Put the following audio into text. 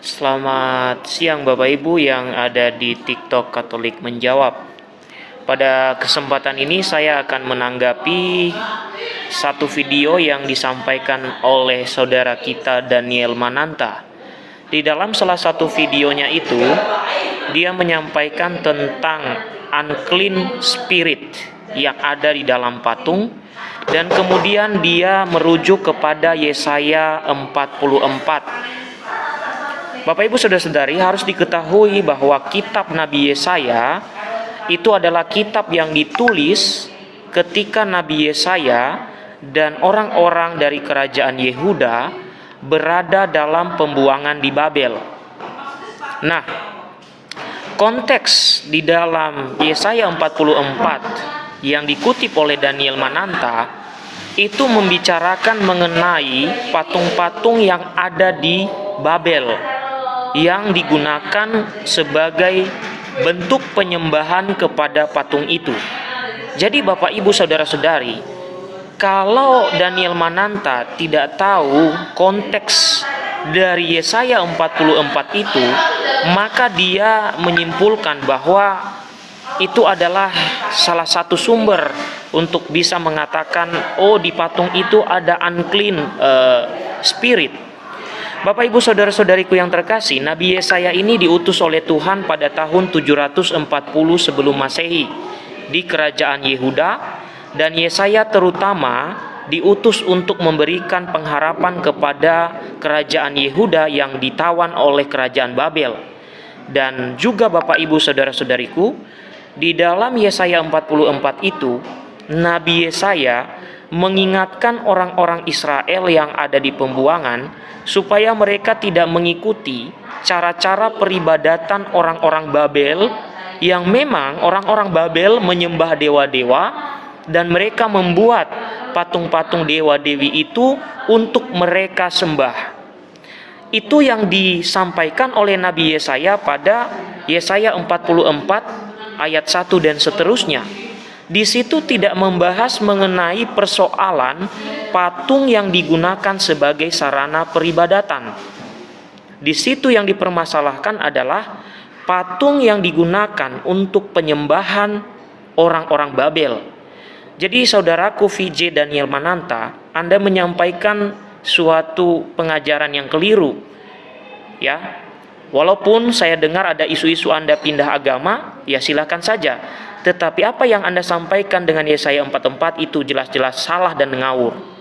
Selamat siang Bapak Ibu yang ada di TikTok Katolik Menjawab. Pada kesempatan ini saya akan menanggapi satu video yang disampaikan oleh saudara kita Daniel Mananta. Di dalam salah satu videonya itu, dia menyampaikan tentang unclean spirit yang ada di dalam patung dan kemudian dia merujuk kepada Yesaya 44 Bapak Ibu Saudara-saudari harus diketahui bahwa kitab Nabi Yesaya itu adalah kitab yang ditulis ketika Nabi Yesaya dan orang-orang dari kerajaan Yehuda berada dalam pembuangan di Babel. Nah, konteks di dalam Yesaya 44 yang dikutip oleh Daniel Mananta itu membicarakan mengenai patung-patung yang ada di Babel yang digunakan sebagai bentuk penyembahan kepada patung itu. Jadi Bapak Ibu Saudara-saudari, kalau Daniel Mananta tidak tahu konteks dari Yesaya 44 itu, maka dia menyimpulkan bahwa itu adalah salah satu sumber untuk bisa mengatakan oh di patung itu ada unclean uh, spirit Bapak Ibu Saudara-saudariku yang terkasih, Nabi Yesaya ini diutus oleh Tuhan pada tahun 740 sebelum Masehi di kerajaan Yehuda dan Yesaya terutama diutus untuk memberikan pengharapan kepada kerajaan Yehuda yang ditawan oleh kerajaan Babel. Dan juga Bapak Ibu Saudara-saudariku, di dalam Yesaya 44 itu Nabi Yesaya mengingatkan orang-orang Israel yang ada di pembuangan supaya mereka tidak mengikuti cara-cara peribadatan orang-orang Babel yang memang orang-orang Babel menyembah dewa-dewa dan mereka membuat patung-patung dewa-dewi itu untuk mereka sembah. Itu yang disampaikan oleh Nabi Yesaya pada Yesaya 44 ayat 1 dan seterusnya di situ tidak membahas mengenai persoalan patung yang digunakan sebagai sarana peribadatan. Di situ yang dipermasalahkan adalah patung yang digunakan untuk penyembahan orang-orang Babel. Jadi saudaraku VJ Daniel Mananta, Anda menyampaikan suatu pengajaran yang keliru. Ya. Walaupun saya dengar ada isu-isu Anda pindah agama, ya silakan saja tetapi apa yang Anda sampaikan dengan Yesaya 44 itu jelas-jelas salah dan ngawur.